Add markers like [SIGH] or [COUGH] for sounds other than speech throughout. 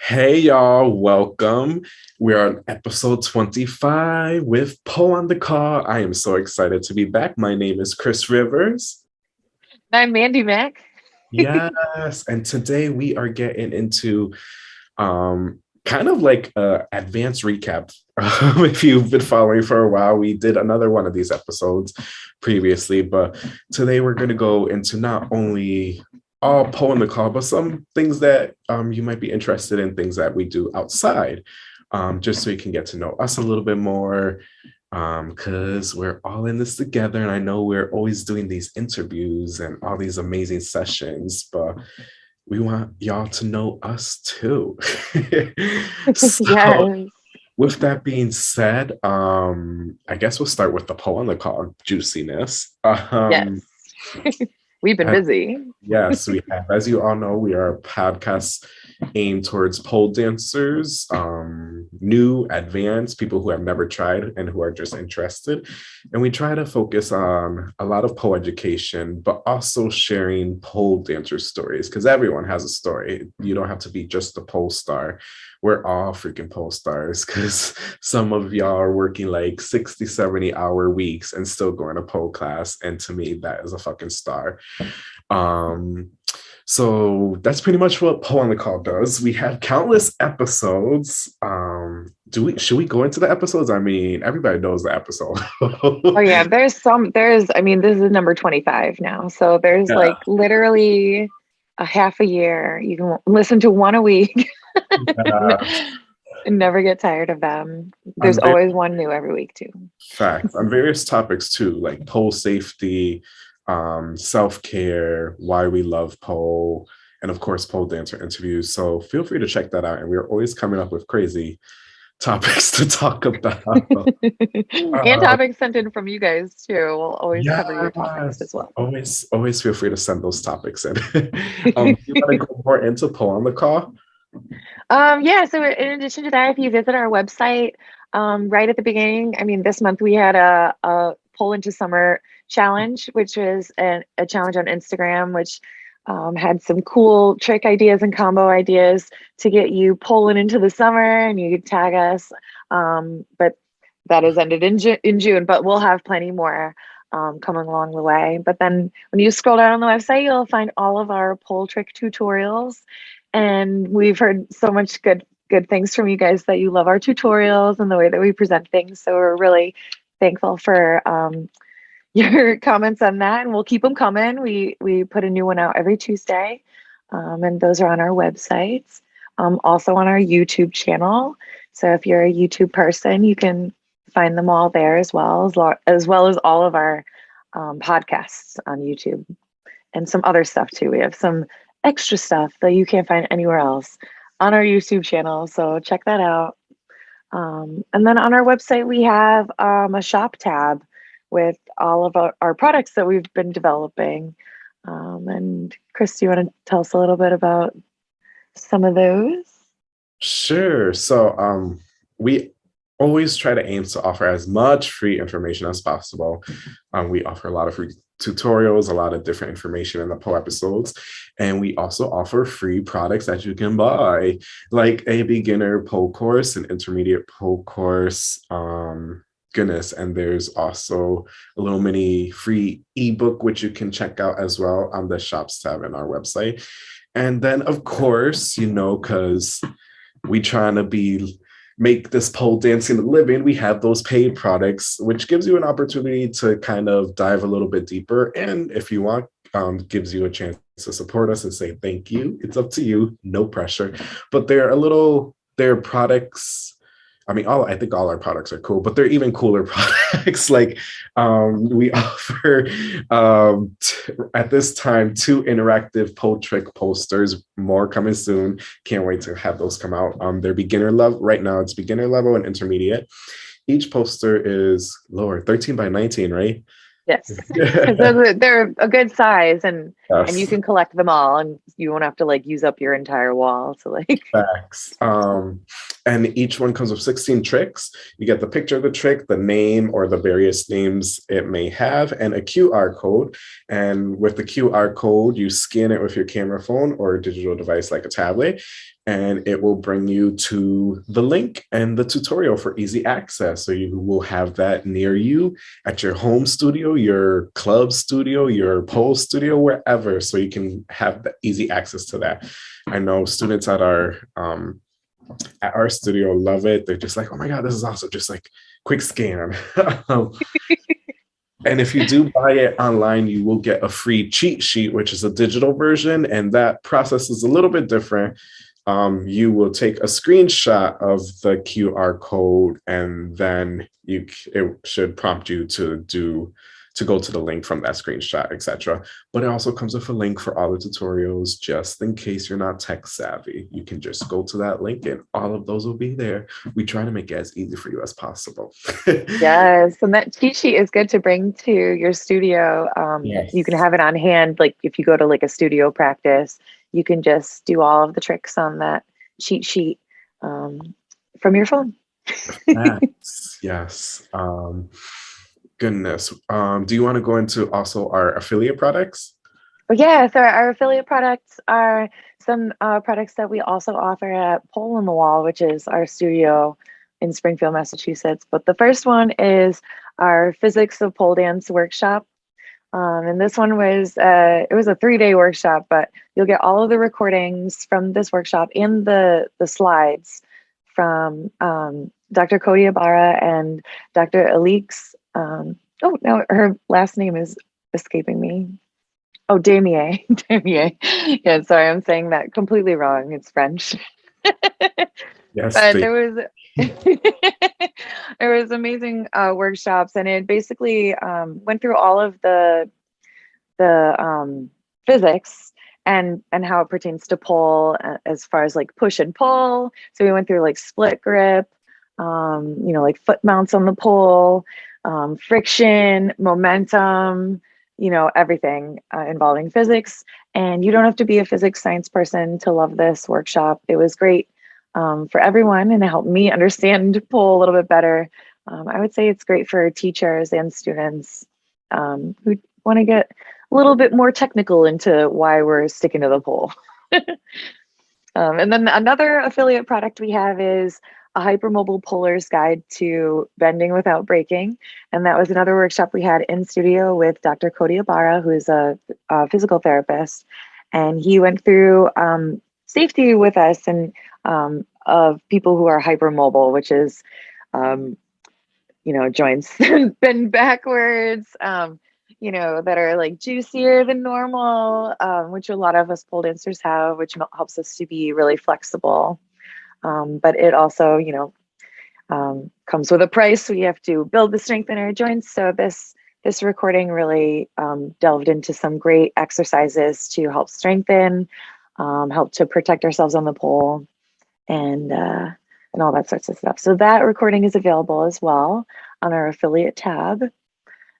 Hey, y'all, welcome. We're on episode 25 with Pole on the Call. I am so excited to be back. My name is Chris Rivers. I'm Mandy Mack. [LAUGHS] yes, and today we are getting into um, kind of like a advanced recap. [LAUGHS] if you've been following for a while, we did another one of these episodes previously, but today we're going to go into not only all pull in the call, but some things that um, you might be interested in, things that we do outside, um, just so you can get to know us a little bit more, because um, we're all in this together. And I know we're always doing these interviews and all these amazing sessions, but we want y'all to know us too. [LAUGHS] [LAUGHS] so, yes. With that being said, um, I guess we'll start with the Pole on the call juiciness. Um, yes. [LAUGHS] We've been busy. yes, we have. As you all know, we are a podcast aimed towards pole dancers, um, new, advanced, people who have never tried and who are just interested. And we try to focus on a lot of pole education, but also sharing pole dancer stories because everyone has a story. You don't have to be just a pole star we're all freaking pole stars because [LAUGHS] some of y'all are working like 60 70 hour weeks and still going to pole class and to me that is a fucking star um so that's pretty much what Pole on the Call does. We have countless episodes. Um, do we should we go into the episodes? I mean, everybody knows the episode. oh yeah, [LAUGHS] there's some there's I mean, this is number 25 now. So there's yeah. like literally a half a year. You can listen to one a week. [LAUGHS] yeah. [LAUGHS] Never get tired of them. There's always one new every week too. Fact on various topics too, like pole safety, um, self-care, why we love pole, and of course pole dancer interviews. So feel free to check that out. And we're always coming up with crazy [LAUGHS] topics to talk about. [LAUGHS] and uh, topics sent in from you guys too. We'll always yes, cover your topics as well. Always, always feel free to send those topics in. um, you want to go more into Pole on the Call? Um, yeah, so in addition to that, if you visit our website, um, right at the beginning, I mean, this month we had a, a Pole into Summer challenge, which was an, a challenge on Instagram, which um, had some cool trick ideas and combo ideas to get you pulling into the summer and you could tag us. Um, but that has ended in, Ju in June, but we'll have plenty more um, coming along the way. But then when you scroll down on the website, you'll find all of our pole trick tutorials and we've heard so much good good things from you guys that you love our tutorials and the way that we present things. So we're really thankful for um, [LAUGHS] your comments on that, and we'll keep them coming. We we put a new one out every Tuesday, um, and those are on our websites. Um, also on our YouTube channel. So if you're a YouTube person, you can find them all there as well as as well as all of our um, podcasts on YouTube and some other stuff too. We have some extra stuff that you can't find anywhere else on our YouTube channel. So check that out. Um, and then on our website, we have um, a shop tab with all of our, our products that we've been developing. Um, and Chris, do you want to tell us a little bit about some of those? Sure. So um, we always try to aim to offer as much free information as possible. Um, we offer a lot of free tutorials, a lot of different information in the pole episodes. And we also offer free products that you can buy, like a beginner pole course, an intermediate pole course, um, goodness. And there's also a little mini free ebook, which you can check out as well on the shops tab in our website. And then of course, you know, because we trying to be make this pole dancing a living, we have those paid products, which gives you an opportunity to kind of dive a little bit deeper. And if you want, um, gives you a chance to support us and say thank you. It's up to you, no pressure. But they're a little, they're products I mean, all I think all our products are cool, but they're even cooler [LAUGHS] products. like um, we [LAUGHS] offer um, at this time two interactive pole trick posters. More coming soon. Can't wait to have those come out. Um, they're beginner level right now. It's beginner level and intermediate. Each poster is lower, 13 by 19, right? Yes, [LAUGHS] [LAUGHS] they're, they're a good size, and yes. and you can collect them all, and you won't have to like use up your entire wall to like. [LAUGHS] Facts. Um, and each one comes with 16 tricks. You get the picture of the trick, the name or the various names it may have, and a QR code. And with the QR code, you scan it with your camera phone or a digital device like a tablet, and it will bring you to the link and the tutorial for easy access. So you will have that near you at your home studio, your club studio, your pole studio, wherever, so you can have the easy access to that. I know students at our um, at our studio love it. They're just like, oh my God, this is awesome. Just like quick scan. [LAUGHS] and if you do buy it online, you will get a free cheat sheet, which is a digital version. And that process is a little bit different um, you will take a screenshot of the QR code and then you it should prompt you to do to go to the link from that screenshot, etc. But it also comes with a link for all the tutorials, just in case you're not tech savvy. You can just go to that link and all of those will be there. We try to make it as easy for you as possible. [LAUGHS] yes, and that cheat sheet is good to bring to your studio. Um, yes. You can have it on hand, like if you go to like a studio practice, you can just do all of the tricks on that cheat sheet um, from your phone. yes, [LAUGHS] yes. Um, goodness. Um, do you want to go into also our affiliate products? Yeah, so our affiliate products are some uh, products that we also offer at Pole in the Wall, which is our studio in Springfield, Massachusetts. But the first one is our Physics of Pole Dance workshop. Um, and this one was, uh, it was a three day workshop, but you'll get all of the recordings from this workshop and the, the slides from um, Dr. Cody Ibarra and Dr. Alix. Um, oh, no, her last name is escaping me. Oh, Damier. [LAUGHS] Damier. Yeah, sorry, I'm saying that completely wrong. It's French. [LAUGHS] yes. But there was [LAUGHS] there was amazing uh, workshops, and it basically um, went through all of the the um, physics and and how it pertains to pull uh, as far as like push and pull. So we went through like split grip, um, you know, like foot mounts on the pole, um, friction, momentum, you know, everything uh, involving physics. And you don't have to be a physics science person to love this workshop. It was great um, for everyone and it helped me understand [LAUGHS] pole a little bit better. Um, I would say it's great for teachers and students um, who want to get a little bit more technical into why we're sticking to the pole. [LAUGHS] Um, and then another affiliate product we have is a hypermobile polar's guide to bending without breaking. And that was another workshop we had in studio with Dr. Cody Ibarra, who is a, a physical therapist. And he went through um, safety with us and um, of people who are hypermobile, which is, um, you know, joints [LAUGHS] bend backwards, um, you know, that are like juicier than normal, um, which a lot of us pole dancers have, which helps us to be really flexible. Um, but it also, you know, um, comes with a price. We have to build the strength in our joints. So this this recording really um, delved into some great exercises to help strengthen, um, help to protect ourselves on the pole, and uh, and all that sorts of stuff. So that recording is available as well on our affiliate tab.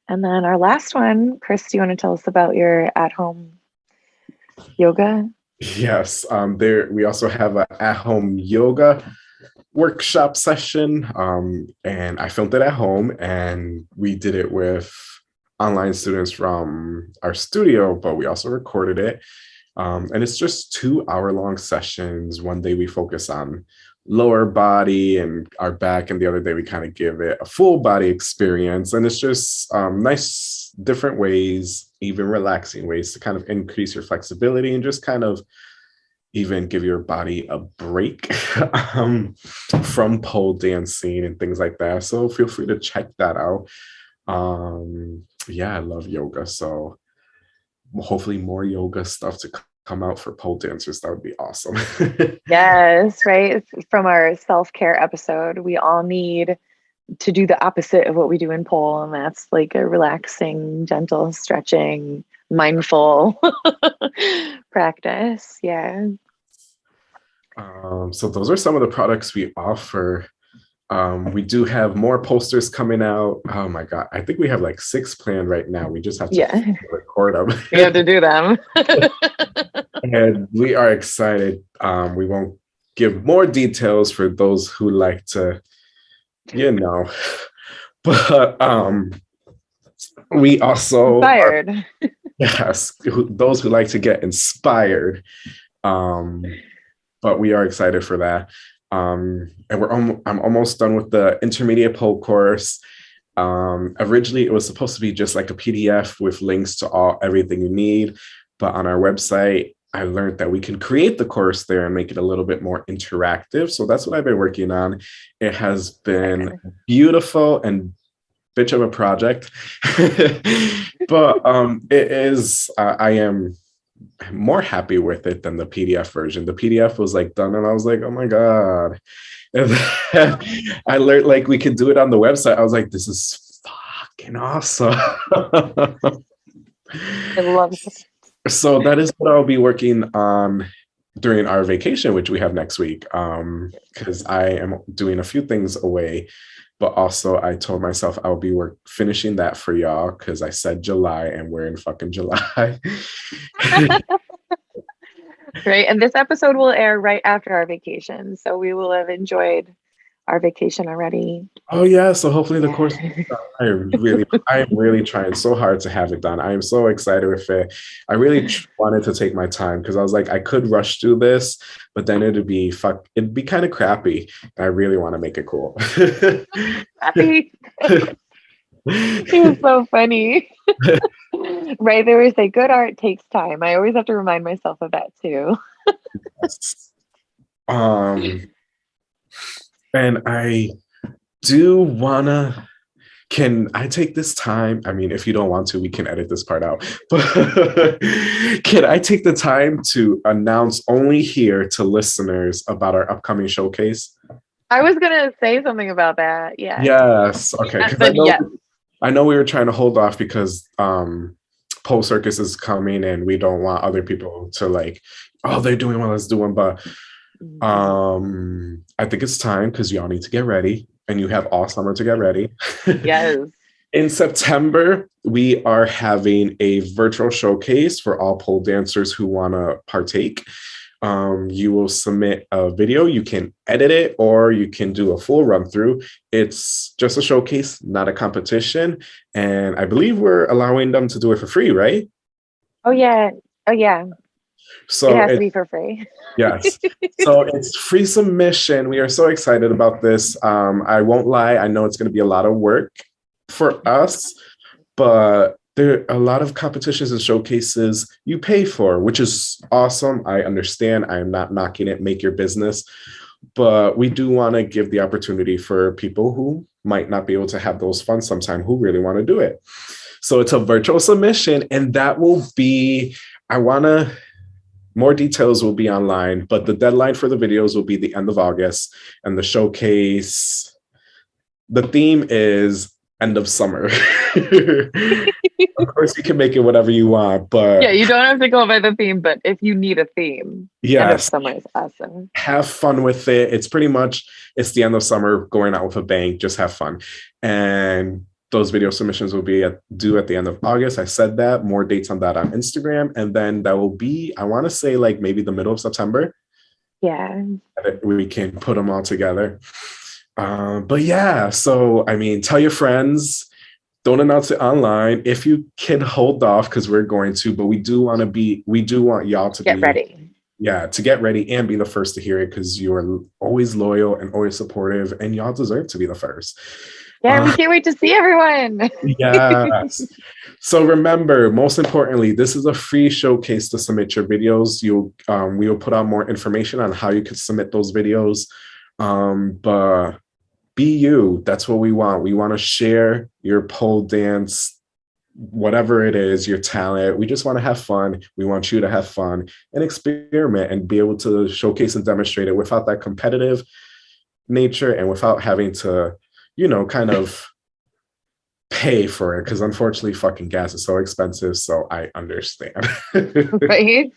And then our last one, Chris, do you want to tell us about your at-home yoga? Yes, um, there we also have an at-home yoga workshop session, um, and I filmed it at home, and we did it with online students from our studio, but we also recorded it. Um, and it's just two hour long sessions. One day we focus on lower body and our back and the other day we kind of give it a full body experience. And it's just um, nice different ways even relaxing ways to kind of increase your flexibility and just kind of even give your body a break [LAUGHS] um, from pole dancing and things like that. So feel free to check that out. Um, yeah i love yoga. So hopefully more yoga stuff to come out for pole dancers, that would be awesome. [LAUGHS] yes, right. From our self care episode, we all need to do the opposite of what we do in pole, and that's like a relaxing, gentle stretching, mindful [LAUGHS] practice. Yeah. Um, so those are some of the products we offer. Um, we do have more posters coming out. Oh my God. I think we have like six planned right now. We just have to yeah. [LAUGHS] record them. [LAUGHS] we have to do them. [LAUGHS] and we are excited. Um, we won't give more details for those who like to, you know, but um, we also inspired. Are, yes, those who like to get inspired. Um, but we are excited for that. Um, and we're almost, I'm almost done with the intermediate pole course. Um, originally, it was supposed to be just like a PDF with links to all everything you need, but on our website, I learned that we can create the course there and make it a little bit more interactive. So that's what I've been working on. It has been beautiful and bitch of a project, [LAUGHS] but um, it is, uh, I am more happy with it than the PDF version. The PDF was like done and I was like, oh my God. And [LAUGHS] I learned like we could do it on the website. I was like, this is fucking awesome. I love it. So that is what I'll be working on during our vacation, which we have next week. Um, because I am doing a few things away, but also I told myself I'll be work finishing that for y'all because I said July and we're in fucking July. [LAUGHS] right. And this episode will air right after our vacation. So we will have enjoyed our vacation already. Oh yeah, so hopefully the course. I really, I am really trying so hard to have it done. I am so excited with it. I really wanted to take my time because I was like, I could rush through this, but then it'd be fuck. It'd be kind of crappy. I really want to make it cool. Happy. it [LAUGHS] was so funny. [LAUGHS] right, they always say good art takes time. I always have to remind myself of that too. um and I do wanna, can I take this time? I mean, if you don't want to, we can edit this part out. [LAUGHS] But can I take the time to announce only here to listeners about our upcoming showcase? I was gonna say something about that. Yeah. Yes. Okay. Yes, I know, yes. I know we were trying to hold off because um Pole Circus is coming and we don't want other people to like, oh, they're doing what let's do one. But. Um, I think it's time because y'all need to get ready and you have all summer to get ready. yes. [LAUGHS] In September, we are having a virtual showcase for all pole dancers who want to partake. Um, you will submit a video, you can edit it, or you can do a full run through. It's just a showcase, not a competition. And I believe we're allowing them to do it for free, right? Oh yeah. Oh yeah. So it has it- to be for free. Yes. [LAUGHS] so it's free submission. We are so excited about this. Um, I won't lie, I know it's going to be a lot of work for us, but there are a lot of competitions and showcases you pay for, which is awesome. I understand. I am not knocking it, make your business. But we do want to give the opportunity for people who might not be able to have those funds sometime who really want to do it. So it's a virtual submission, and that will be, I want to more details will be online, but the deadline for the videos will be the end of August and the showcase. The theme is end of summer. [LAUGHS] of course, you can make it whatever you want, but yeah, you don't have to go by the theme, but if you need a theme, end of summer is awesome. have fun with it. It's pretty much it's the end of summer, going out with a bang. Just have fun, and those video submissions will be at, due at the end of August. I said that. More dates on that on Instagram, and then that will be I want to say like maybe the middle of September. Yeah. we can put them all together. Um, but yeah, so I mean, tell your friends. Don't announce it online if you can hold off because we're going to. But we do want to be. We do want y'all to Get be ready. Yeah, to get ready and be the first to hear it because you are always loyal and always supportive, and y'all deserve to be the first. Yeah, we Uh, can't wait to see everyone. Yes. [LAUGHS] so remember, most importantly, this is a free showcase to submit your videos. You'll um, we will put out more information on how you can submit those videos. Um, but be you. That's what we want. We want to share your pole dance, whatever it is, your talent. We just want to have fun. We want you to have fun and experiment and be able to showcase and demonstrate it without that competitive nature and without having to, you know, kind of pay for it because unfortunately fucking gas is so expensive so i understand [LAUGHS] right?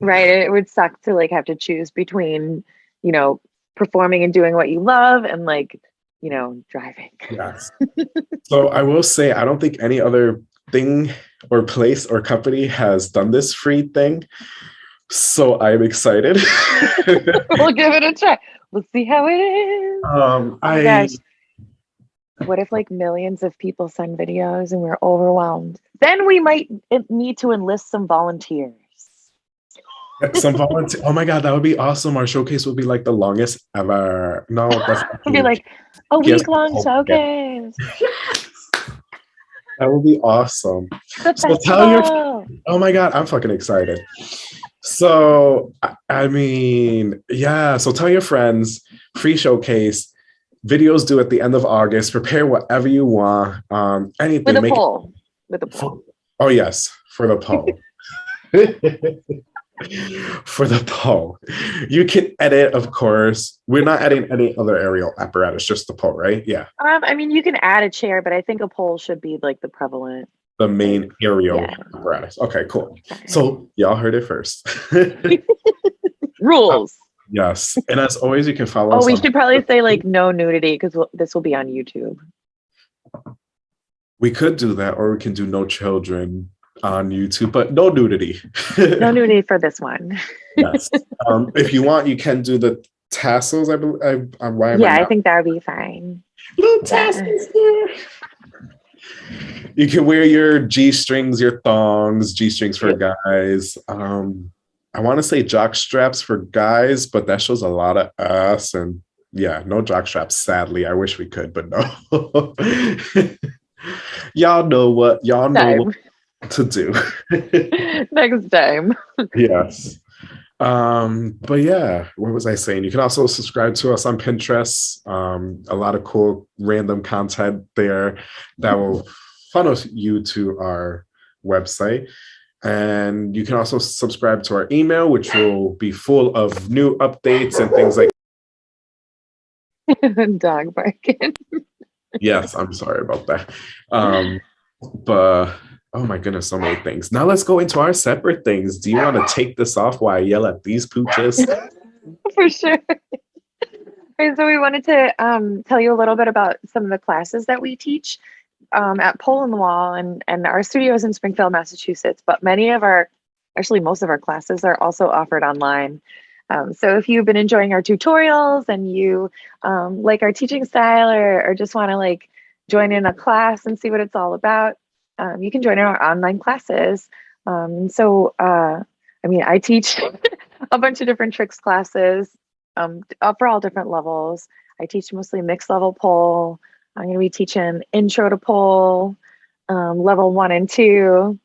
Right. It would suck to like have to choose between, you know, performing and doing what you love and like, you know, driving. yes so i will say i don't think any other thing or place or company has done this free thing so i'm excited [LAUGHS] we'll give it a try. We'll see how it is. um Oh i gosh. What if like millions of people send videos and we're overwhelmed? Then we might need to enlist some volunteers. Some volunteer. Oh my god, that would be awesome. Our showcase would be like the longest ever. No, [LAUGHS] that's It'll be like a Yes. week long Oh, showcase. that would be awesome. So tell your- Oh my god, I'm fucking excited. So I- mean, yeah. So tell your friends, free showcase, videos due at the end of August. Prepare whatever you want. Um, anything. with a make it- poll. With a poll. oh yes, for the poll. [LAUGHS] [LAUGHS] for the poll, you can edit. Of course, we're not adding any other aerial apparatus, just the poll, right? Yeah, Um, I mean, you can add a chair, but I think a poll should be like the prevalent. The main aerial Yeah. apparatus. Okay, cool. So y'all heard it first. [LAUGHS] rules. [LAUGHS] yes, and as always, you can follow. Oh, we should probably say like no nudity because we'll, this will be on YouTube. We could do that, or we can do no children on YouTube, but no nudity. [LAUGHS] No nudity for this one. yes. Um, if you want, you can do the tassels. I believe. I, I'm yeah, I not- think that would be fine. little tassels there. You can wear your G strings, your thongs, G strings for guys. Um, I want to say jock straps for guys, but that shows a lot of ass and yeah, no jock straps. Sadly, I wish we could, but no. [LAUGHS] y'all know what y'all know Time. what to do. [LAUGHS] [LAUGHS] Next time. yes. Um, but yeah, what was I saying? You can also subscribe to us on Pinterest. Um, a lot of cool random content there that will funnel you to our website. And you can also subscribe to our email, which will be full of new updates and things like [LAUGHS] Dog barking. yes, I'm sorry about that. Um, but oh my goodness, so many things. Now let's go into our separate things. Do you want to take this off while I yell at these pooches? [LAUGHS] For sure. Okay, so we wanted to um, tell you a little bit about some of the classes that we teach um, at Pole in the Wall, and and our studio is in Springfield, Massachusetts. But many of our, actually most of our classes are also offered online. Um, so if you've been enjoying our tutorials and you um, like our teaching style, or, or just want to like join in a class and see what it's all about, um, you can join in our online classes. Um, so uh, I mean, I teach [LAUGHS] a bunch of different tricks classes um, uh, for all different levels. I teach mostly mixed level pole. I'm going to be teaching intro to pole, um, level one and two,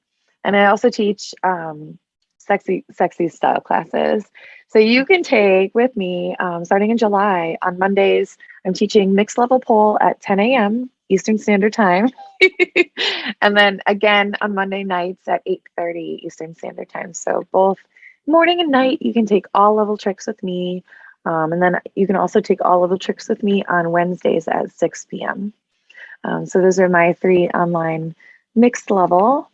and I also teach um, sexy sexy style classes. So you can take with me um, starting in July on Mondays. I'm teaching mixed level pole at 10 a.m. Eastern Standard Time, [LAUGHS] and then again on Monday nights at 8:30 Eastern Standard Time. So both morning and night you can take all level tricks with me. Um, and then you can also take all level tricks with me on Wednesdays at 6 p.m. Um, so those are my three online mixed level.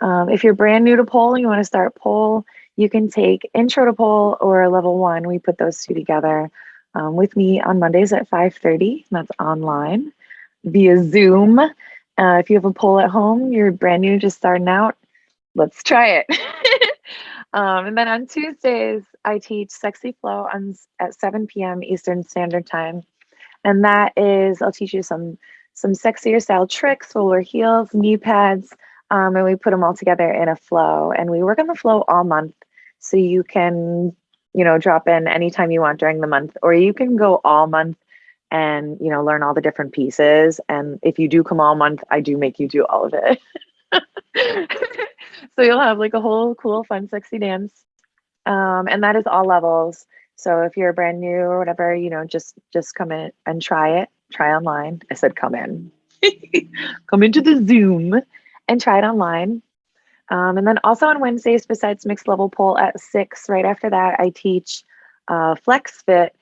Um, if you're brand new to pole and you want to start pole, you can take intro to pole or level one. We put those two together um, with me on Mondays at 5:30. That's online via Zoom. Uh, if you have a pole at home, you're brand new, just starting out. Let's try it. [LAUGHS] Um, and then on Tuesdays, I teach Sexy Flow on at 7 p.m. Eastern Standard Time, and that is I'll teach you some some sexier style tricks, roller heels, knee pads, um, and we put them all together in a flow. And we work on the flow all month, so you can you know drop in anytime you want during the month, or you can go all month and you know learn all the different pieces. And if you do come all month, I do make you do all of it. [LAUGHS] so you'll have like a whole cool, fun, sexy dance. Um, and that is all levels. So if you're brand new or whatever, you know, just just come in and try it. Try online. I said come in. [LAUGHS] come into the Zoom and try it online. Um, and then also on Wednesdays, besides mixed level pole at six, right after that, I teach uh, Flex Fit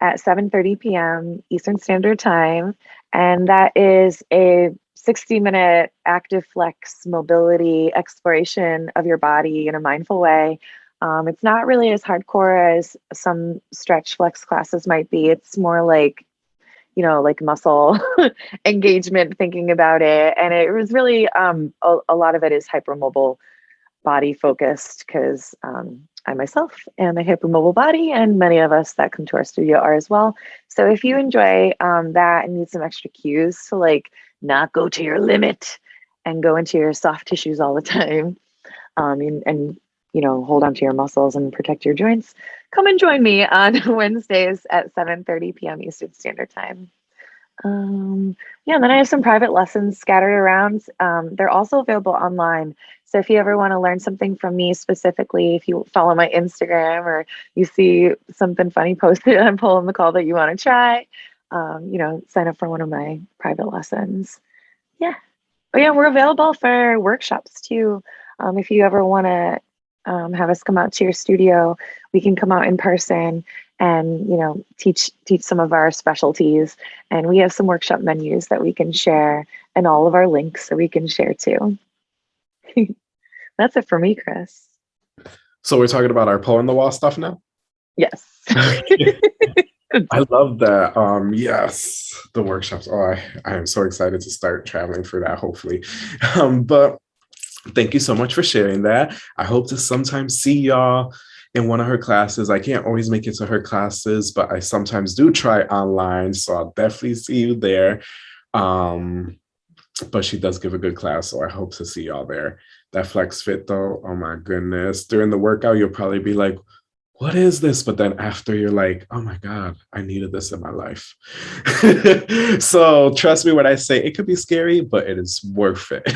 at 7:30 p.m. Eastern Standard Time, and that is a 60 minute active flex mobility exploration of your body in a mindful way. Um, it's not really as hardcore as some stretch flex classes might be. It's more like, you know, like muscle [LAUGHS] engagement, thinking about it. And it was really, um, a, a lot of it is hypermobile body focused because um, I myself am a hypermobile body, and many of us that come to our studio are as well. So if you enjoy um, that and need some extra cues to like not go to your limit and go into your soft tissues all the time, um, and, and you know, hold on to your muscles and protect your joints, come and join me on [LAUGHS] Wednesdays at 7:30 p.m. Eastern Standard Time. Um, yeah, and then I have some private lessons scattered around. Um, they're also available online. So if you ever want to learn something from me specifically, if you follow my Instagram or you see something funny posted on Pole in the Call that you want to try, um, you know, sign up for one of my private lessons. Yeah. But yeah, we're available for workshops too. Um, if you ever want to um, have us come out to your studio, we can come out in person and you know teach teach some of our specialties. And we have some workshop menus that we can share, and all of our links that we can share too. [LAUGHS] That's it for me, Chris. So we're talking about our pole in the wall stuff now. Yes. [LAUGHS] I [LAUGHS] love that. Um, yes, the workshops. Oh, I, I am so excited to start traveling for that, hopefully. Um, but thank you so much for sharing that. I hope to sometimes see y'all in one of her classes. I can't always make it to her classes, but I sometimes do try online. So I'll definitely see you there. Um, but she does give a good class. So I hope to see y'all there. That flex fit though, oh my goodness. During the workout, you'll probably be like, what is this? But then after you're like, oh my God, I needed this in my life. [LAUGHS] so trust me when I say it could be scary, but it is worth it.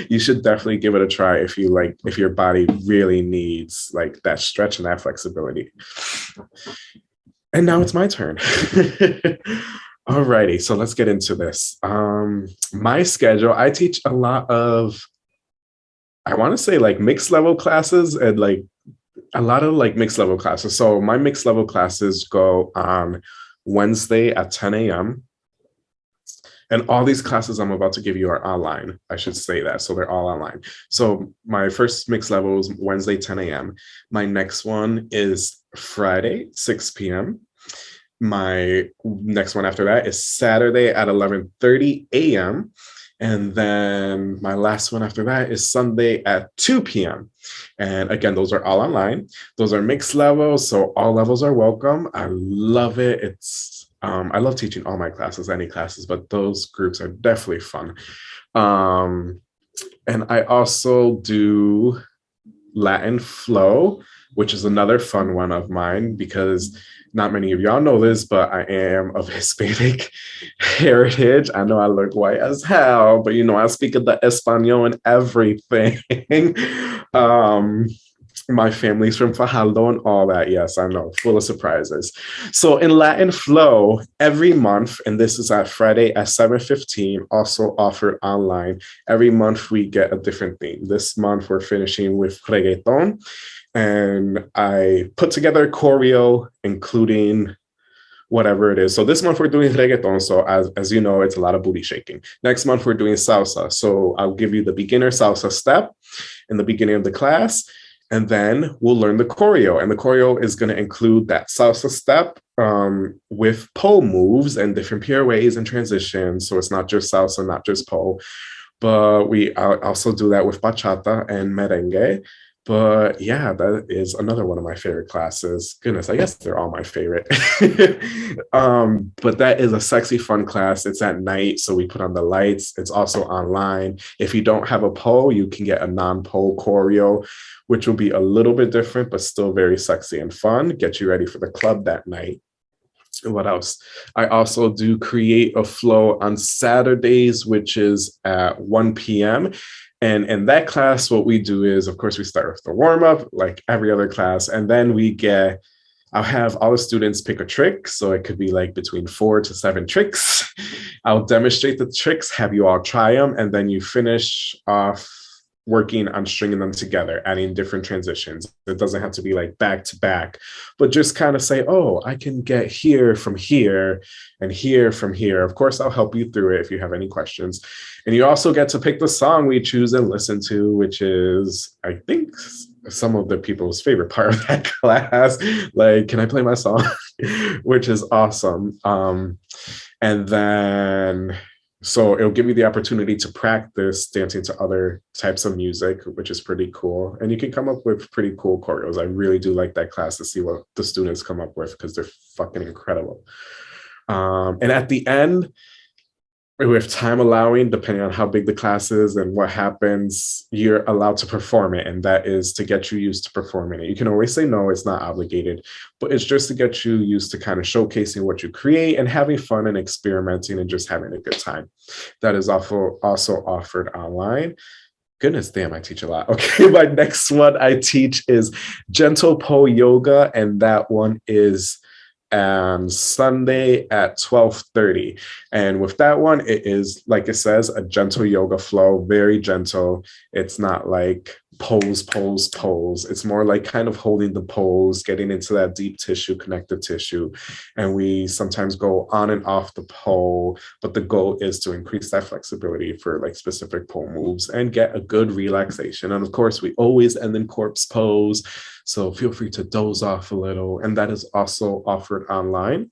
[LAUGHS] you should definitely give it a try if you like, if your body really needs like that stretch and that flexibility. And now it's my turn. [LAUGHS] Alrighty, so let's get into this. Um, my schedule, I teach a lot of I want to say like mixed level classes and like a lot of like mixed level classes. So my mixed level classes go on Wednesday at 10 a.m. And all these classes I'm about to give you are online. I should say that. So they're all online. So my first mixed level is Wednesday, 10 a.m. My next one is Friday, 6 p.m. My next one after that is Saturday at 11:30 a.m. And then my last one after that is Sunday at 2 p.m. And again, those are all online. Those are mixed levels, so all levels are welcome. I love it. It's um, I love teaching all my classes, any classes, but those groups are definitely fun. Um, and I also do Latin flow, which is another fun one of mine because not many of y'all know this, but I am of [LAUGHS] Hispanic heritage. I know I look white as hell, but you know, I speak of the Espanol and everything. [LAUGHS] um, my family's from Fajardo and all that. Yes, I know, full of surprises. So in Latin Flow, every month, and this is at Friday at 7.15, also offered online. Every month we get a different theme. This month we're finishing with reggaeton and I put together a choreo, including whatever it is. So this month we're doing reggaeton. So as, as you know, it's a lot of booty shaking. Next month we're doing salsa. So I'll give you the beginner salsa step in the beginning of the class. And then we'll learn the choreo. And the choreo is going to include that salsa step um, with pole moves and different pirouettes and transitions. So it's not just salsa, not just pole. But we also do that with bachata and merengue. But yeah, that is another one of my favorite classes. Goodness, I guess they're all my favorite. [LAUGHS] um, but that is a sexy, fun class. It's at night, so we put on the lights. It's also online. If you don't have a pole, you can get a non-pole choreo, which will be a little bit different, but still very sexy and fun. Get you ready for the club that night. What else? I also do create a flow on Saturdays, which is at 1 p.m. And in that class, what we do is, of course, we start with the warm up, like every other class, and then we get, I'll have all the students pick a trick. So it could be like between four to seven tricks. [LAUGHS] I'll demonstrate the tricks, have you all try them, and then you finish off working on stringing them together, adding different transitions. It doesn't have to be like back to back, but just kind of say, oh, I can get here from here and here from here. Of course, I'll help you through it if you have any questions. And you also get to pick the song we choose and listen to, which is, I think, some of the people's favorite part of that [LAUGHS] class. Like, can I play my song? [LAUGHS] which is awesome. Um, and then so it'll give you the opportunity to practice dancing to other types of music, which is pretty cool. And you can come up with pretty cool choreos. I really do like that class to see what the students come up with because they're fucking incredible. Um, and at the end, with time allowing, depending on how big the class is and what happens, you're allowed to perform it. And that is to get you used to performing it. You can always say no, it's not obligated, but it's just to get you used to kind of showcasing what you create and having fun and experimenting and just having a good time. That is also, also offered online. Goodness damn, I teach a lot. [LAUGHS] Okay, my next one I teach is Gentle Pole Yoga, and that one is and Sunday at 12:30. And with that one, it is like it says, a gentle yoga flow, very gentle. It's not like pose, pose, pose. It's more like kind of holding the pose, getting into that deep tissue, connective tissue. And we sometimes go on and off the pole, but the goal is to increase that flexibility for like specific pole moves and get a good relaxation. And of course, we always end in corpse pose. So feel free to doze off a little. And that is also offered online.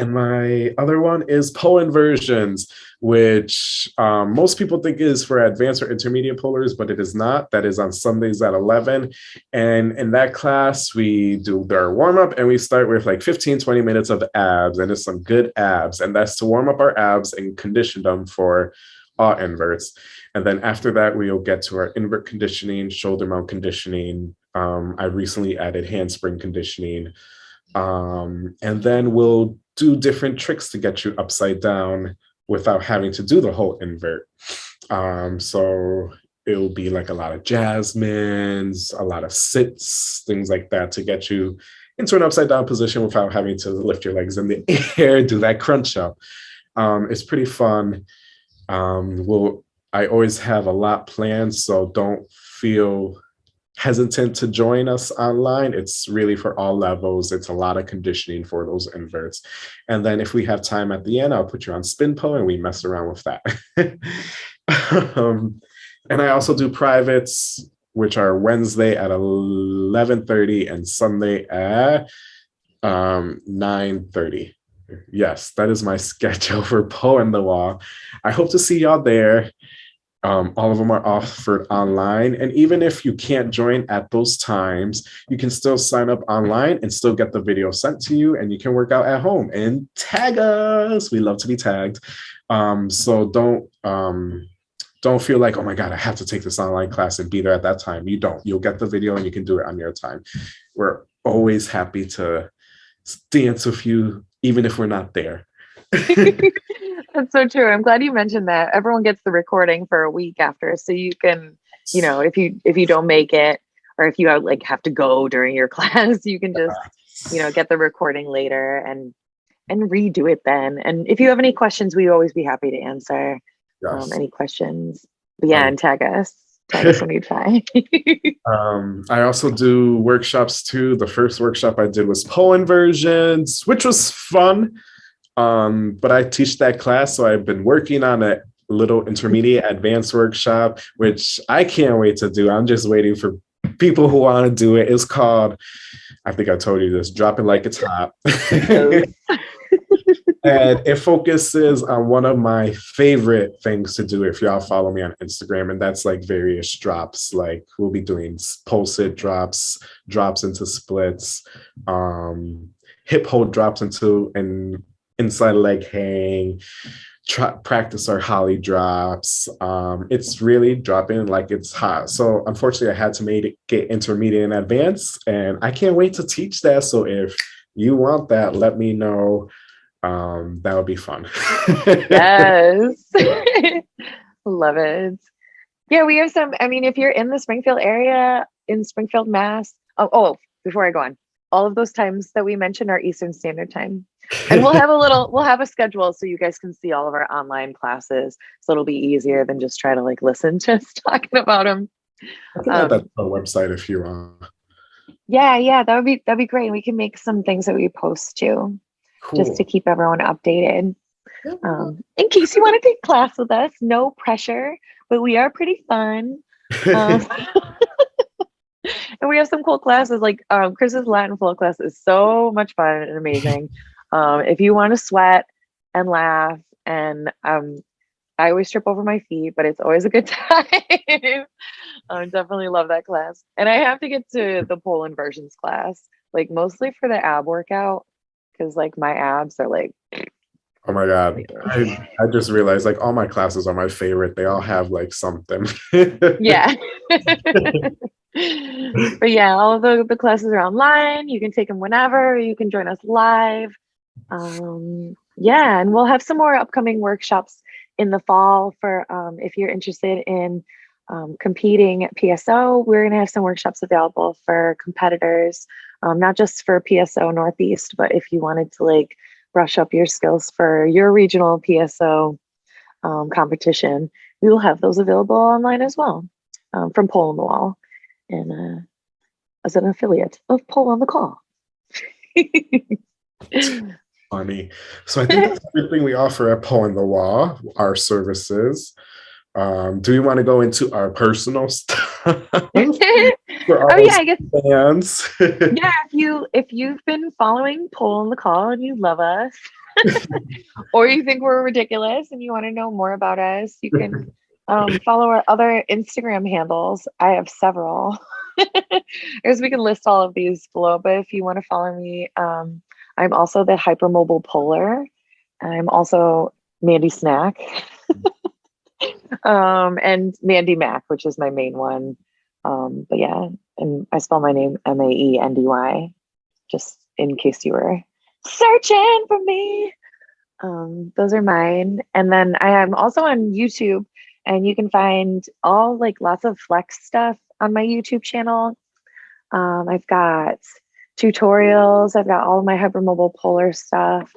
And my other one is Pole inversions, which um, most people think is for advanced or intermediate polars, but it is not. That is on Sundays at 11. And in that class, we do their warm up and we start with like 15, 20 minutes of abs and it's some good abs. And that's to warm up our abs and condition them for all inverts. And then after that, we'll get to our invert conditioning, shoulder mount conditioning. Um, I recently added handspring conditioning. Um, and then we'll do different tricks to get you upside down without having to do the whole invert. Um, so it'll be like a lot of jasmines, a lot of sits, things like that to get you into an upside down position without having to lift your legs in the [LAUGHS] air, do that crunch up. Um, it's pretty fun. Um, we'll, I always have a lot planned, so don't feel hesitant to join us online. It's really for all levels. It's a lot of conditioning for those inverts. And then if we have time at the end, I'll put you on spin pole and we mess around with that. [LAUGHS] um, and I also do privates, which are Wednesday at 11.30 and Sunday at um, 9.30. Yes, that is my [LAUGHS] schedule for Pole and the Wall. I hope to see y'all there. Um, all of them are offered online. And even if you can't join at those times, you can still sign up online and still get the video sent to you and you can work out at home and tag us. We love to be tagged. Um, so don't, um, don't feel like, oh my God, I have to take this online class and be there at that time. You don't, you'll get the video and you can do it on your time. We're always happy to dance with you, even if we're not there. [LAUGHS] [LAUGHS] That's so true. I'm glad you mentioned that. Everyone gets the recording for a week after, so you can, you know, if you if you don't make it or if you have, like have to go during your [LAUGHS] class, you can just, you know, get the recording later and and redo it then. And if you have any questions, we'd always be happy to answer um, any questions. But yeah, Um, and tag us. Tag us when you try. [LAUGHS] Um, I also do workshops too. The first workshop I did was Pole inversions, which was fun. Um, but I teach that class, so I've been working on a little intermediate advanced workshop, which I can't wait to do. I'm just waiting for people who want to do it. It's called, I think I told you this, Drop It Like It's Hot. [LAUGHS] and it focuses on one of my favorite things to do if y'all follow me on Instagram, and that's like various drops. Like we'll be doing pole sit drops, drops into splits, um, hip hold drops into an inside leg hang, try, practice our holly drops. Um, it's really dropping like it's hot. So unfortunately, I had to make it get intermediate and advanced, and I can't wait to teach that. So if you want that, let me know um that would be fun yes. [LAUGHS] Love it. Yeah, we have some. I mean, if you're in the Springfield area, in Springfield, Mass. Oh, oh, before I go on, all of those times that we mentioned are Eastern Standard Time. And we'll have a little, we'll have a schedule so you guys can see all of our online classes. So it'll be easier than just try to like listen [LAUGHS] to us talking about them. I can add that Um, to our website if you want Yeah, yeah, that would be that'd be great. We can make some things that we post too, cool just to keep everyone updated. Um, in case you want to take class with us, no pressure, but we are pretty fun. [LAUGHS] Um, [LAUGHS] and we have some cool classes like um, Chris's Latin flow class is so much fun and amazing. Um, if you want to sweat and laugh, and um, I always trip over my feet, but it's always a good [LAUGHS] time. I definitely love that class. And I have to get to the pole inversions class, like mostly for the ab workout, because like my abs are like Oh my god. I, I just realized like all my classes are my favorite. They all have like something. yeah. [LAUGHS] [LAUGHS] [LAUGHS] but yeah, all the, the classes are online. You can take them whenever. You can join us live. Um, yeah, and we'll have some more upcoming workshops in the fall for um, if you're interested in um, competing at PSO. We're going to have some workshops available for competitors, um, not just for PSO Northeast, but if you wanted to like brush up your skills for your regional PSO um, competition, we will have those available online as well um, from Pole on the Wall and uh, as an affiliate of Pole on the Call. [LAUGHS] Funny. So I think that's everything we offer at Pole on the Wall, our services. Um, do we want to go into our personal stuff? [LAUGHS] oh yeah, I guess fans. [LAUGHS] yeah, if you if you've been following Pole on the Call and you love us, or you think we're ridiculous and you want to know more about us, you can um, [LAUGHS] follow our other Instagram handles. I have several. [LAUGHS] Guess we can list all of these below, but if you want to follow me, um, I'm also the hypermobile polar. I'm also Maendy Snack. [LAUGHS] um, and Maendy Mac, which is my main one. Um, but yeah, and I spell my name M A E N D Y, just in case you were searching for me. Um, those are mine. And then I am also on YouTube, and you can find all like lots of flex stuff on my YouTube channel. Um, I've got tutorials, I've got all of my hypermobile polar stuff,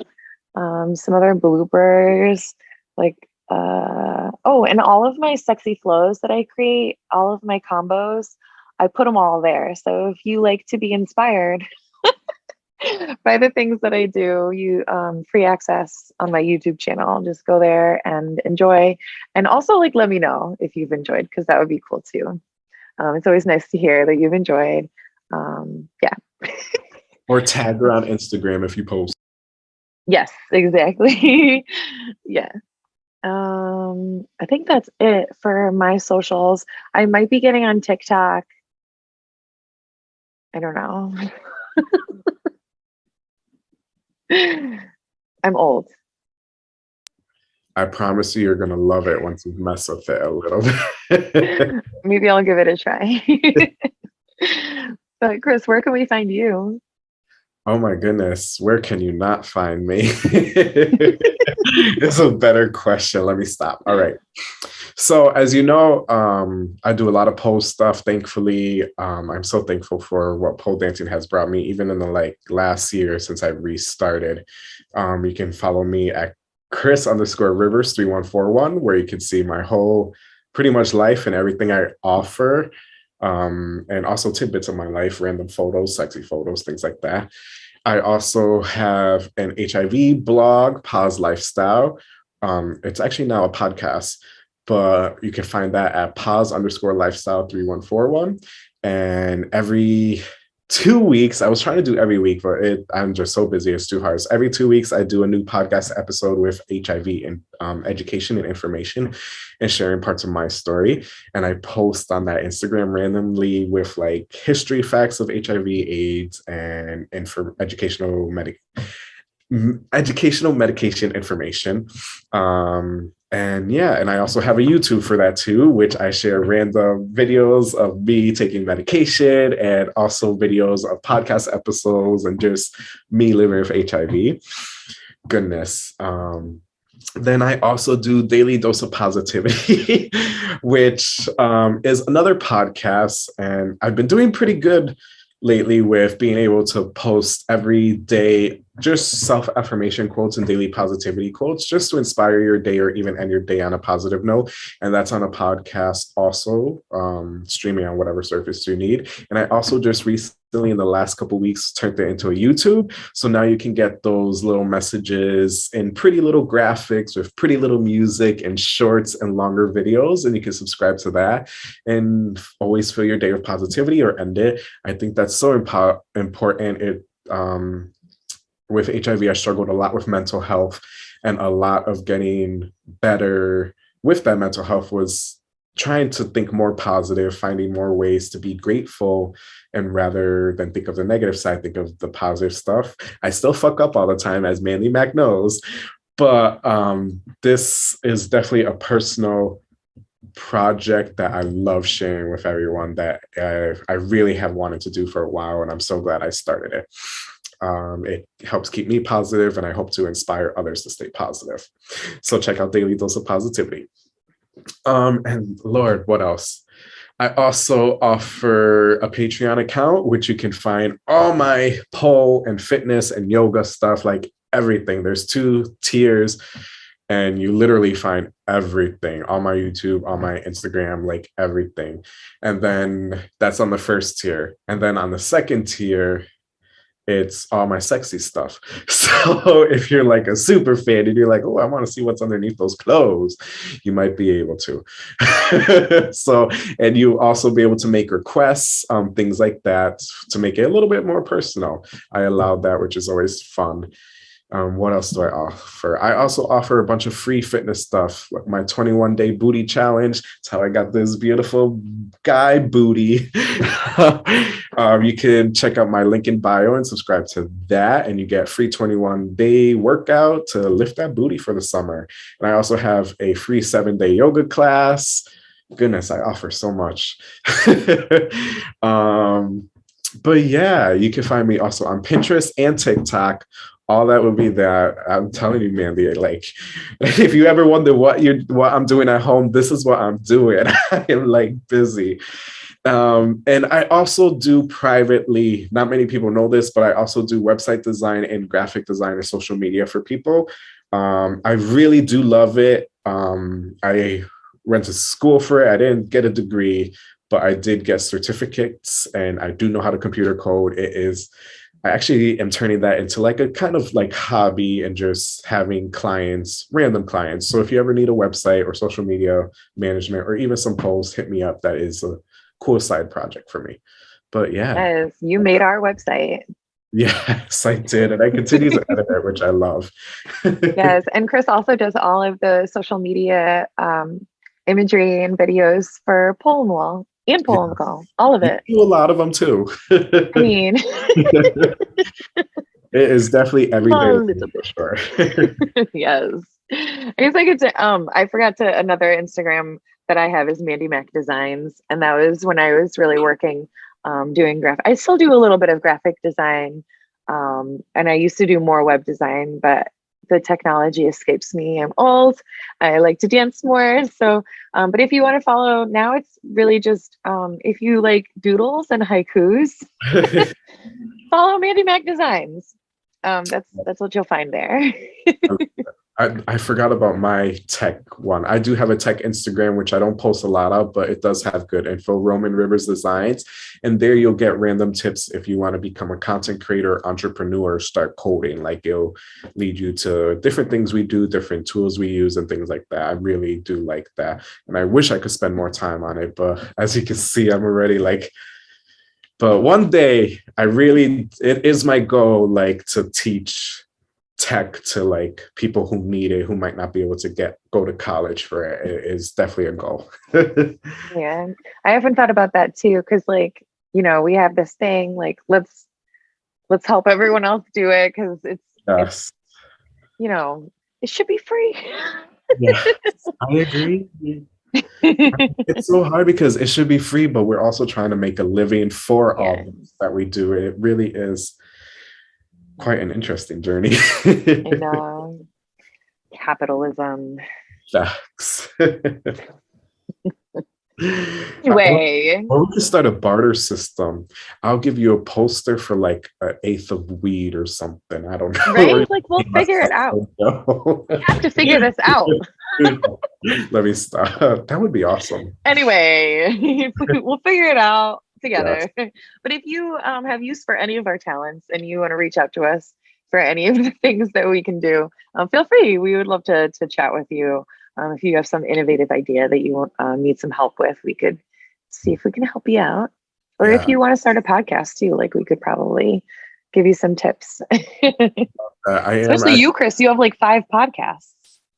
um, some other bloopers, like uh, oh, and all of my sexy flows that I create, all of my combos, I put them all there. So if you like to be inspired [LAUGHS] by the things that I do, you um, free access on my YouTube channel. Just go there and enjoy. And also like let me know if you've enjoyed because that would be cool too. Um, it's always nice to hear that you've enjoyed. Um, yeah. [LAUGHS] or tag her on Instagram if you post. Yes, exactly. [LAUGHS] yeah um i think that's it for my socials i might be getting on tiktok i don't know [LAUGHS] i'm old i promise you you're gonna love it once you mess with it a little bit [LAUGHS] [LAUGHS] maybe i'll give it a try but chris where can we find you Oh my goodness, where can you not find me? it's a better question. Let me stop. All right. So, as you know, um, I do a lot of pole stuff. Thankfully, um, I'm so thankful for what pole dancing has brought me, even in the like last year since I restarted. Um, you can follow me at Chris underscore Rivers 3141, where you can see my whole pretty much life and everything I offer um, and also tidbits of my life, random photos, sexy photos, things like that. I also have an HIV blog, Pause Lifestyle. Um, it's actually now a podcast, but you can find that at pause underscore lifestyle 3141. And every two weeks. I was trying to do every week, but it, I'm just so busy. It's too hard. So every two weeks, I do a new podcast episode with HIV and um, education and information and sharing parts of my story. And I post on that Instagram randomly with like history facts of HIV, AIDS, and, and for educational medic educational medication information. Um, and yeah, and I also have a YouTube for that too, which I share random videos of me taking medication and also videos of podcast episodes and just me living with HIV. Goodness. Um, then I also do Daily Dose of Positivity, [LAUGHS] which um, is another podcast. And I've been doing pretty good lately with being able to post every day just self affirmation quotes and daily positivity quotes just to inspire your day or even end your day on a positive note. And that's on a podcast, also um, streaming on whatever surface you need. And I also just recently, in the last couple weeks, turned it into a YouTube. So now you can get those little messages in pretty little graphics with pretty little music and shorts and longer videos. And you can subscribe to that and always fill your day with positivity or end it. I think that's so impo- important. It um, with HIV, I struggled a lot with mental health, and a lot of getting better with that mental health was trying to think more positive, finding more ways to be grateful, and rather than think of the negative side, think of the positive stuff. I still fuck up all the time, as Maendy Mac knows, but um, this is definitely a personal project that I love sharing with everyone that I, I really have wanted to do for a while, and I'm so glad I started it. Um, it helps keep me positive, and I hope to inspire others to stay positive. So check out Daily Dose of Positivity. Um, and Lord, what else? I also offer a Patreon account, which you can find all my pole and fitness and yoga stuff, like everything. There's two tiers and you literally find everything on my YouTube, on my Instagram, like everything. And then that's on the first tier. And then on the second tier, it's all my sexy stuff. [LAUGHS] So if you're like a super fan and you're like, oh, I want to see what's underneath those clothes, you might be able to. [LAUGHS] so, and you also be able to make requests, um, things like that to make it a little bit more personal. I allowed that, which is always fun. Um, what else do I offer? I also offer a bunch of free fitness stuff, like my 21 day booty challenge. It's how I got this beautiful guy booty. [LAUGHS] um, you can check out my link in bio and subscribe to that, and you get free 21 day workout to lift that booty for the summer. And I also have a free seven day yoga class. Goodness, I offer so much. [LAUGHS] um, but yeah, you can find me also on Pinterest and TikTok all that would be that i'm telling you mandy like [LAUGHS] if you ever wonder what you what i'm doing at home this is what i'm doing. [LAUGHS] I am like busy. Um, and i also do privately not many people know this but i also do website design and graphic design and social media for people. Um, i really do love it. Um, i went to school for it. I didn't get a degree but i did get certificates and i do know how to computer code. It is I actually am turning that into like a kind of like hobby and just having clients, random clients. So if you ever need a website or social media management or even some posts, hit me up. That is a cool side project for me. But yeah. Yes, you made our website. Yes, I did. And I continue to edit it, which I love. [LAUGHS] yes. And Chris also does all of the social media um, imagery and videos for Pole and Wall and Pole on the call, all of it. You do a lot of them too. I mean, [LAUGHS] it is definitely every day. A little bit. Sure. [LAUGHS] yes. I guess I could say, um, I forgot to another Instagram that I have is Maendy Mac Designs. And that was when I was really working, um, doing graphic. I still do a little bit of graphic design. Um, and I used to do more web design, but the technology escapes me. I'm old. I like to dance more. So, um, but if you want to follow now, it's really just um, if you like doodles and haikus, [LAUGHS] follow Maendy Mac Designs. Um, that's that's what you'll find there. I, I forgot about my tech one. I do have a tech Instagram, which I don't post a lot of, but it does have good info. Roman Rivers Designs. And there you'll get random tips if you want to become a content creator, entrepreneur, start coding. Like it'll lead you to different things we do, different tools we use, and things like that. I really do like that. And I wish I could spend more time on it. But as you can see, I'm already like, but one day I really, it is my goal, like to teach tech to like people who need it who might not be able to get go to college for it is definitely a goal [LAUGHS] yeah i often thought about that too because like you know we have this thing like let's let's help everyone else do it because it's, yes. it's you know it should be free yeah [LAUGHS] i agree [LAUGHS] it's so hard because it should be free but we're also trying to make a living for yes. all that we do it really is quite an interesting journey. [LAUGHS] Capitalism. Facts. [LAUGHS] anyway. Or we could start a barter system. I'll give you a poster for like an eighth of weed or something. I don't know. Right? [LAUGHS] Like we'll figure it out. we have to figure this out. Let me stop. That would be awesome. Anyway, we'll figure it out together. Yes. [LAUGHS] but if you um, have use for any of our talents and you want to reach out to us for any of the [LAUGHS] things that we can do, um, feel free. We would love to, to chat with you. Um, if you have some innovative idea that you uh, need some help with, we could see if we can help you out. Or yeah. if you want to start a podcast too, like we could probably give you some tips. [LAUGHS] uh, Especially you, Chris. You have like five podcasts.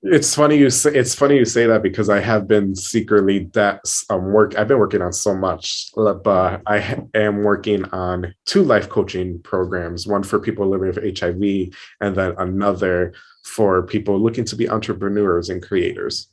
It's funny you say it's funny you say that because I have been secretly that um work I've been working on so much, but I am working on two life coaching programs, one for people living with HIV and then another for people looking to be entrepreneurs and creators.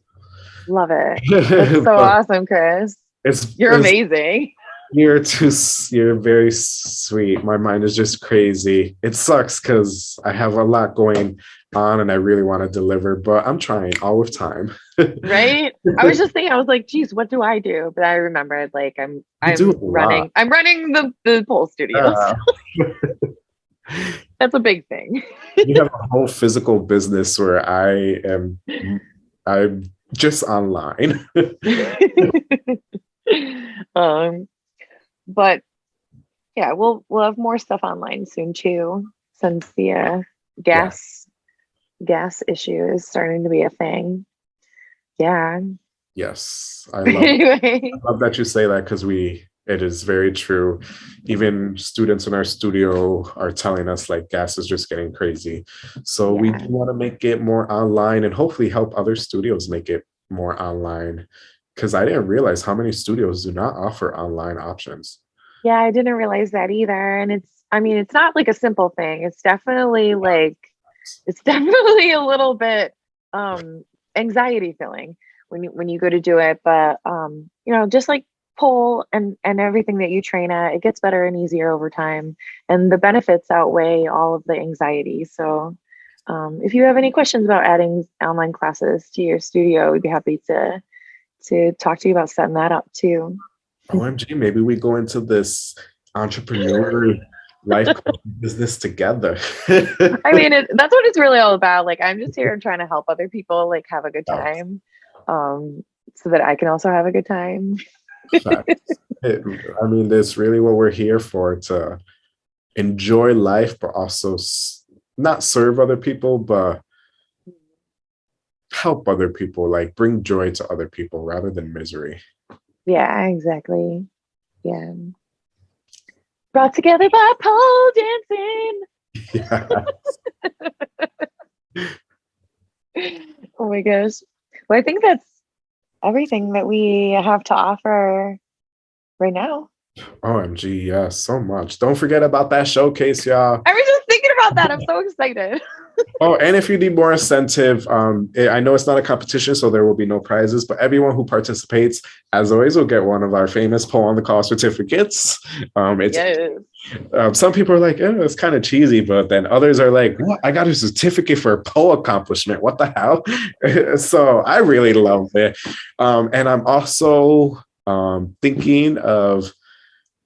Love it. [LAUGHS] That's so awesome, Chris. It's You're it's, amazing. You're too. You're very sweet. My mind is just crazy. It sucks because I have a lot going on and I really want to deliver, but I'm trying all with time. [LAUGHS] Right? I was just thinking, I was like, geez, what do I do? But I remembered like I'm I'm running lot. I'm running the, the pole studios. Uh, That's a big thing. [LAUGHS] you have a whole physical business where I am. I'm just online. [LAUGHS] um but yeah, we'll we'll have more stuff online soon too, since the uh, gas gas issue is starting to be a thing. Yeah. yes, I [LAUGHS] love. anyway. love that you say that because we it is very true even students in our studio are telling us like gas is just getting crazy so we Yeah. do want to make it more online and hopefully help other studios make it more online because i didn't realize how many studios do not offer online options Yeah, I didn't realize that either. And it's, I mean, it's not like a simple thing. It's definitely like, it's [LAUGHS] definitely a little bit um anxiety filling when you when you go to do it. But um, you know, just like pole and and everything that you train at, it gets better and easier over time. And the benefits outweigh all of the anxiety. So um, if you have any questions about adding online classes to your studio, we'd be happy to to talk to you about setting that up too. omg maybe we go into this entrepreneur life business together [LAUGHS] I mean, it, that's what it's really all about. Like, I'm just here trying to help other people like have a good time, um, so that I can also have a good time. It- [LAUGHS] I mean, that's really what we're here for to enjoy life, but also not serve other people, but help other people, like bring joy to other people rather than misery. Yeah, exactly. Yeah. Brought together by pole dancing. Yeah. [LAUGHS] Oh my gosh. Well, I think that's everything that we have to offer right now. OMG, yeah, so much. Don't forget about that showcase, y'all. I was just thinking about that. I'm so excited. Oh, and if you need more incentive, um, I know it's not a competition, so there will be no prizes, but everyone who participates, as always, will get one of our famous Pole on the Call certificates. Um, it's yes. um, some people are like, eh, it's kind of cheesy, but then others are like, what? I got a certificate for a pole accomplishment. What the hell? [LAUGHS] so I really love it. Um, and I'm also um, thinking of,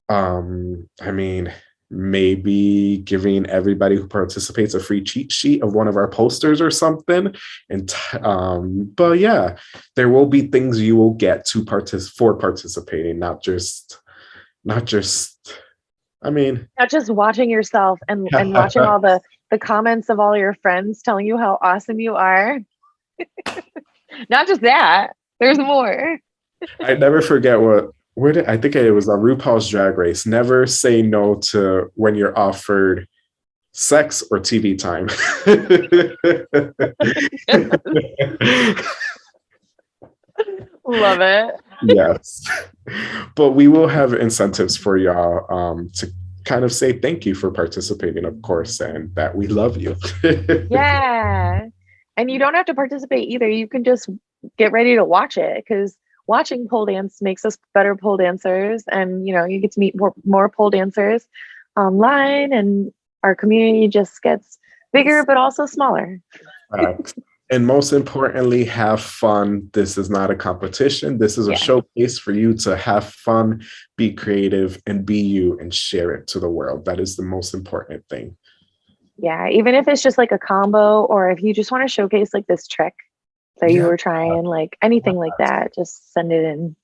um, I mean, maybe giving everybody who participates a free cheat sheet of one of our posters or something. And um, but yeah, there will be things you will get to partic- for participating, not just, not just. I mean, Not just watching yourself and, and watching [LAUGHS] all the, the comments of all your friends telling you how awesome you are. [LAUGHS] Not just that, there's more. I never forget what where did I think it was a RuPaul's Drag Race. Never say no to when you're offered sex or TV time. Love it. yes, but we will have incentives for y'all um, to kind of say thank you for participating, of course, and that we love you. [LAUGHS] Yeah. And you don't have to participate either. You can just get ready to watch it because watching pole dance makes us better pole dancers. And, you know, you get to meet more, more pole dancers online and our community just gets bigger, but also smaller. And most importantly, have fun. This is not a competition. This is a Yeah. showcase for you to have fun, be creative, and be you and share it to the world. That is the most important thing. Yeah. Even if it's just like a combo or if you just want to showcase like this trick that you were trying, like anything like that, just send it in.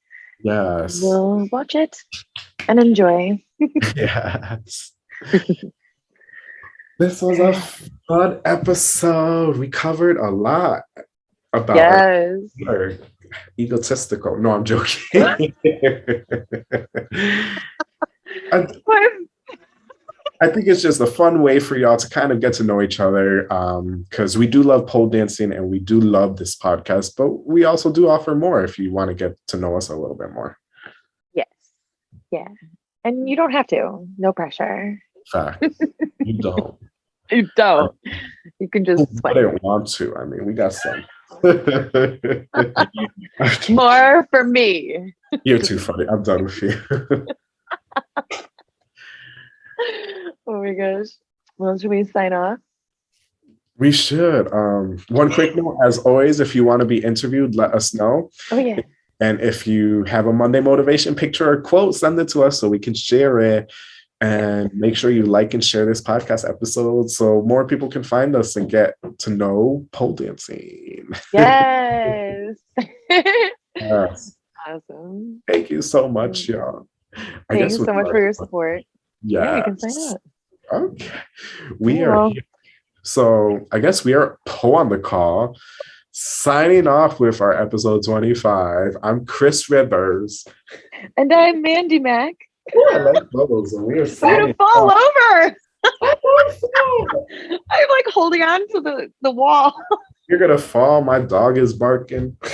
Yes. We'll watch it and enjoy. [LAUGHS] yes. this was a fun episode. We covered a lot about Yes. our egotistical. No, I'm joking. [LAUGHS] [LAUGHS] I, I think it's just a fun way for y'all to kind of get to know each other um, because we do love pole dancing and we do love this podcast, but we also do offer more if you want to get to know us a little bit more. Yes. Yeah. And you don't have to. No pressure. Fact. [LAUGHS] you don't. You don't. [LAUGHS] You can just swipe. wouldn't want to? I mean, we got some. [LAUGHS] More for me. You're too funny. I'm done with you. Oh my gosh. Well, should we sign off? we should. Um, one quick note, as always, if you want to be interviewed, let us know. Oh yeah. And if you have a Monday motivation picture or quote, send it to us so we can share it. And make sure you like and share this podcast episode so more people can find us and get to know pole dancing. Yes. [LAUGHS] Yes. awesome. Thank you so much, y'all. I Thanks we so much for your support. Yeah, you can sign up. Okay. We Yeah. are here. So I guess we are Pole on the call, signing off with our episode 25. I'm Chris Rivers. And I'm Maendy Mac. I like bubbles, and we are [LAUGHS] I'm signing gonna fall off. over. Oh, [LAUGHS] I'm like holding on to the, the wall. You're gonna fall. My dog is barking. [LAUGHS]